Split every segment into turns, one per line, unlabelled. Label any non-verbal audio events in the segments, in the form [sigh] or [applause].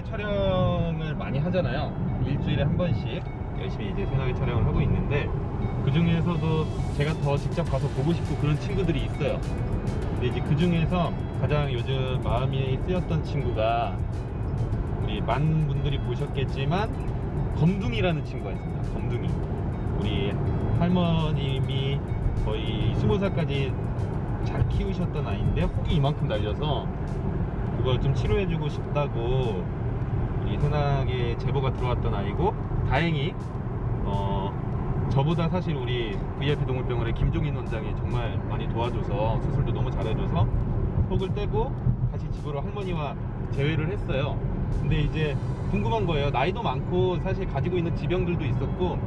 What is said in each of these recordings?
새나게 촬영을 많이 하잖아요. 일주일에 한 번씩 열심히 이제 새나게 촬영을 하고 있는데 그 중에서도 제가 더 직접 가서 보고 싶고 그런 친구들이 있어요. 근데 이제 그 중에서 가장 요즘 마음이 쓰였던 친구가 우리 많은 분들이 보셨겠지만 검둥이라는 친구가 있습니다. 검둥이. 우리 할머님이 거의 20살까지 잘 키우셨던 아이인데 혹이 이만큼 날려서 그걸 좀 치료해주고 싶다고 우리 흔하게 제보가 들어왔던 아이고 다행히 어 저보다 사실 우리 VIP 동물병원의 김종인 원장이 정말 많이 도와줘서 수술도 너무 잘해줘서 혹을 떼고 다시 집으로 할머니와 재회를 했어요. 근데 이제 궁금한 거예요. 나이도 많고 사실 가지고 있는 지병들도 있었고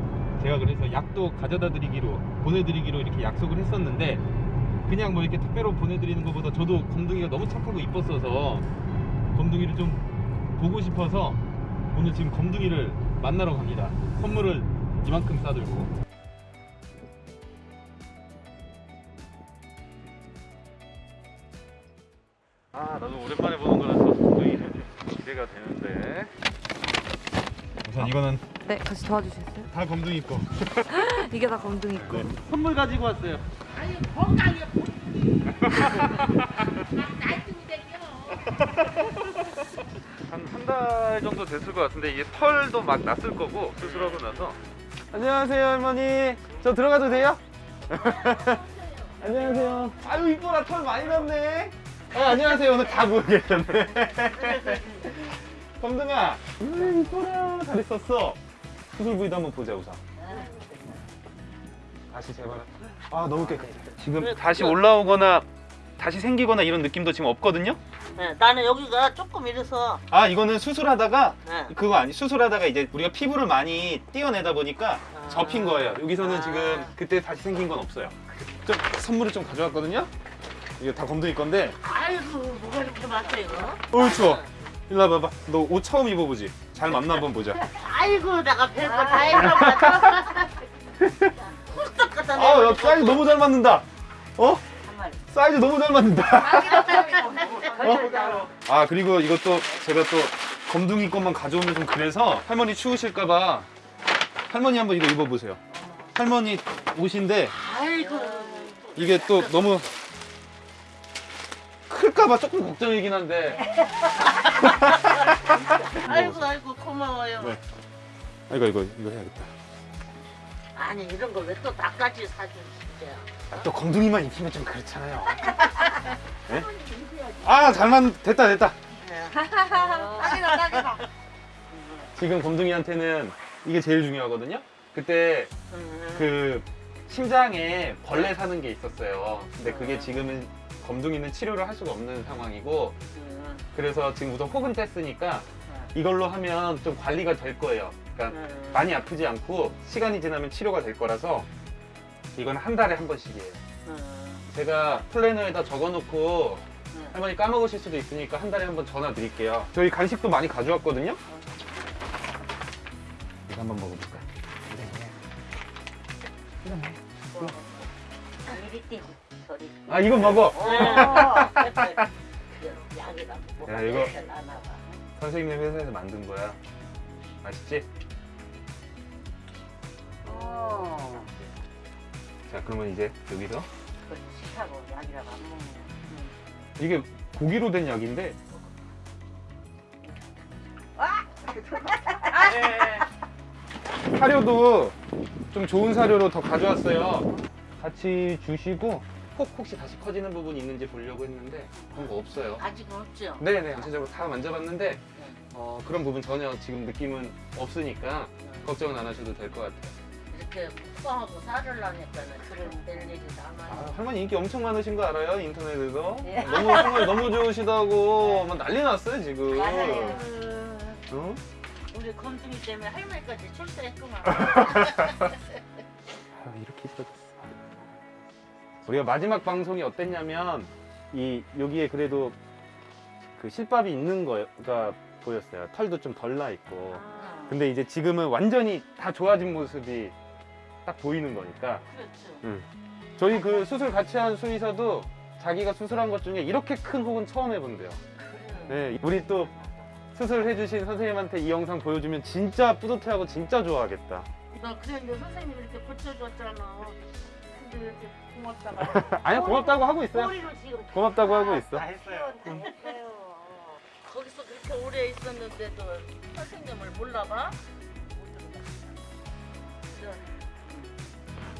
제가 그래서 약도 가져다 드리기로 보내드리기로 이렇게 약속을 했었는데 그냥 뭐 이렇게 택배로 보내드리는 것보다 저도 검둥이가 너무 착하고 이뻤어서 검둥이를 좀 보고 싶어서 오늘 지금 검둥이를 만나러 갑니다. 선물을 이만큼 싸들고. 아 나도 오랜만에 보는 거라서 굉장히 기대가 되는데 우선 이거는
네, 같이 도와주시겠어요?
다 검둥이 거 [laughs]
이게 다 검둥이 거.
네. 선물 가지고 왔어요
아니 건강해 나이쯤이 됐겨
한 한 달 정도 됐을 것 같은데 이게 털도 막 났을 거고 수술하고 나서. 안녕하세요 할머니. 저 들어가도 돼요? [laughs] 안녕하세요. 아유 이뻐라. 털 많이 났네. 아, 안녕하세요. 오늘 다 모여 계셨네. 검둥아. 음 이뻐라. 잘 있었어. 수술 부위도 한번 보자 우선. 다시 제발 아 너무 깨끗해. 지금 다시 올라오거나 다시 생기거나 이런 느낌도 지금 없거든요
네, 나는 여기가 조금 이래서
아 이거는 수술하다가
네.
그거 아니 수술하다가 이제 우리가 피부를 많이 띄어내다 보니까
아.
접힌 거예요. 여기서는
아.
지금 그때 다시 생긴 건 없어요. 좀 선물을 좀 가져왔거든요. 이거 다 검둥이 건데.
아이고 뭐가 이렇게 많다 이거
어우 추워. 일로 와봐봐. 너 옷 처음 입어보지? 잘 맞나 한번 보자.
아이고 내가 별거 다 해봤다 훌떡 갖다
아, 야,
내고
사이즈 너무 잘 맞는다. 어? 사이즈 너무 잘 맞는다. 어? 아 그리고 이것도 제가 또 검둥이 것만 가져오면 좀 그래서 할머니 추우실까봐 할머니 한번 이거 입어보세요. 할머니 옷인데
아이고
이게 또 너무 클까봐 조금 걱정이긴 한데
아이고 아이고 고마워요
네. 아, 이거 이거 이거 해야겠다.
아니 이런 걸 왜 또 나까지 사준 진짜
아, 또 검둥이만 입히면 좀 그렇잖아요. [laughs] 네? 아잘 맞 됐다 됐다.
네. [laughs]
딱이다, 딱이다.
지금 검둥이한테는 이게 제일 중요하거든요. 그때
음.
그 심장에 벌레 사는 게 있었어요. 근데 그게 지금은 검둥이는 치료를 할 수가 없는 상황이고
음.
그래서 지금 우선 혹은 뗐으니까 이걸로 하면 좀 관리가 될 거예요. 그러니까
음.
많이 아프지 않고 시간이 지나면 치료가 될 거라서 이건 한 달에 한 번씩이에요.
음.
제가 플래너에다 적어놓고
음.
할머니 까먹으실 수도 있으니까 한 달에 한 번 전화 드릴게요. 저희 간식도 많이 가져왔거든요. 이거 한번 먹어볼까?
이리 뛰고 저리
아 이거 먹어. [laughs]
약이라
야, 이거- 선생님 회사에서 만든 거야. 맛있지?
어.
자 그러면 이제 여기서
그걸 식하고 약이라고 안 먹네 음.
이게 고기로 된 약인데 사료도 좀 좋은 사료로 더 가져왔어요. 같이 주시고 혹 혹시 다시 커지는 부분이 있는지 보려고 했는데 그런 거 없어요.
아직은 없죠?
네네 전체적으로 다 만져봤는데 어, 그런 부분 전혀 지금 느낌은 없으니까 걱정은 안 하셔도 될 것 같아요.
이렇게 뻥하고 살을 나니까는 그런 될 일이
아,
남아요.
할머니 인기 엄청 많으신 거 알아요 인터넷에서
예.
너무 정말 너무 좋으시다고 막 난리 났어요 지금.
맞아요.
어?
우리 건둥이 때문에 할머니까지 출세했구만. [laughs]
아, 이렇게 있었어. 우리가 마지막 방송이 어땠냐면 이 여기에 그래도 그 실밥이 있는 거가 보였어요. 털도 좀 덜 나 있고.
아,
근데 이제 지금은 완전히 다 좋아진 모습이 딱 보이는 거니까.
그렇죠.
저희 그 수술 같이 한 수의사도 자기가 수술한 것 중에 이렇게 큰 혹은 처음 해본대요. 네, 우리 또 수술해주신 선생님한테 이 영상 보여주면 진짜 뿌듯해하고 진짜 좋아하겠다.
나 그랬는데 선생님이 이렇게 고쳐줬잖아. 근데 이렇게 고맙다가. [laughs]
아니야 고맙다고 하고 있어요. 고맙다고 하고 있어.
다 했어요. [laughs] 거기서 그렇게 오래 있었는데도 선생님을 몰라봐?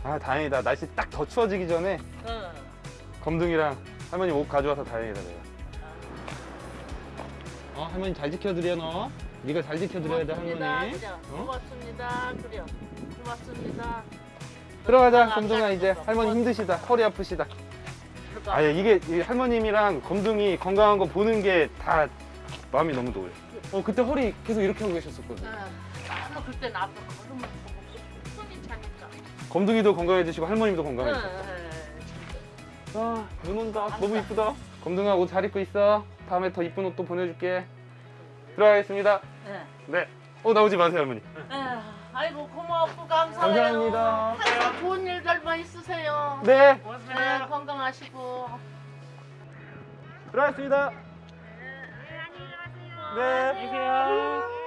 아 다행이다. 날씨 딱 더 추워지기 전에
응.
검둥이랑 할머니 옷 가져와서 다행이다 내가. 어 할머니 잘 지켜드려 너. 네가 잘 지켜드려야 돼
고맙습니다.
할머니.
그래.
어?
고맙습니다. 그래. 고맙습니다.
들어가자
안
검둥아 이제. 할머니 힘드시다 허리 아프시다. 아예 이게 이 할머님이랑 검둥이 건강한 거 보는 게 다 마음이 너무 놓여요. 어 그때 허리 계속 이렇게 하고 계셨었거든.
응. 너무 그때는 앞에 걸음을 보고 차니까.
검둥이도 건강해지시고 할머님도
응.
건강해지고.
응.
아, 눈 온다. 너무 이쁘다. 검둥아 옷 잘 입고 있어. 다음에 더 이쁜 옷 또 보내줄게. 들어가겠습니다.
응.
네. 어 나오지 마세요 할머니.
응. 아이고 고맙고 감사해요.
감사합니다.
항상 좋은 일들만 있으세요.
네.
네, 건강하시고.
들어가겠습니다. 네. 안녕히 계세요.